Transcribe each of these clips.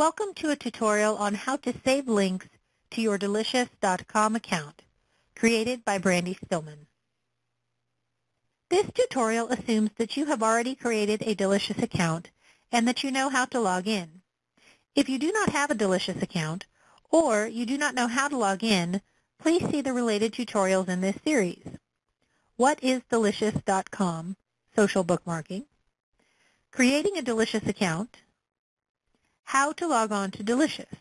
Welcome to a tutorial on how to save links to your Delicious.com account, created by Brandy Stillman. This tutorial assumes that you have already created a Delicious account and that you know how to log in. If you do not have a Delicious account, or you do not know how to log in, please see the related tutorials in this series. What is Delicious.com? Social bookmarking. Creating a Delicious account. How to log on to Delicious.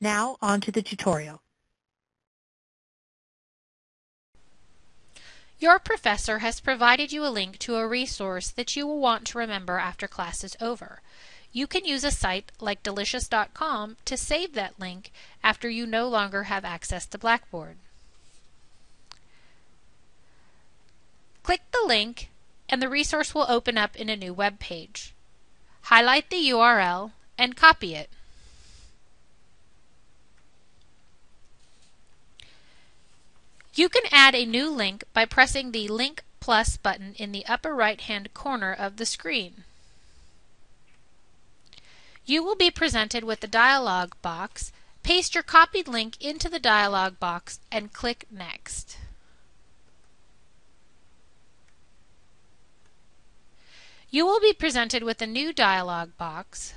Now on to the tutorial. Your professor has provided you a link to a resource that you will want to remember after class is over. You can use a site like delicious.com to save that link after you no longer have access to Blackboard. Click the link and the resource will open up in a new web page. Highlight the URL and copy it. You can add a new link by pressing the Link Plus button in the upper right hand corner of the screen. You will be presented with the dialog box. Paste your copied link into the dialog box and click Next. You will be presented with a new dialog box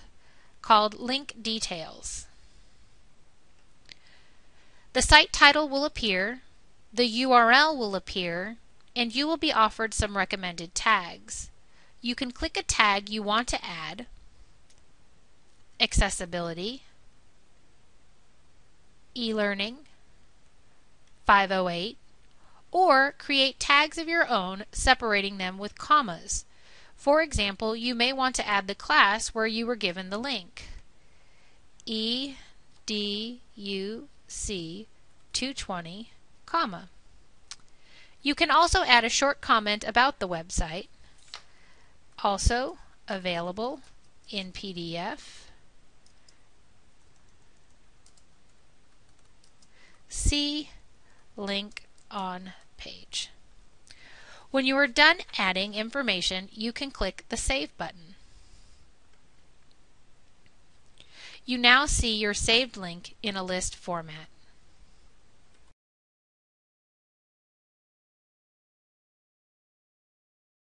called Link Details. The site title will appear, the URL will appear, and you will be offered some recommended tags. You can click a tag you want to add, accessibility, e-learning, 508, or create tags of your own separating them with commas. For example, you may want to add the class where you were given the link. E D U C 220, comma. You can also add a short comment about the website. Also available in PDF. See link on page. When you are done adding information, you can click the Save button. You now see your saved link in a list format.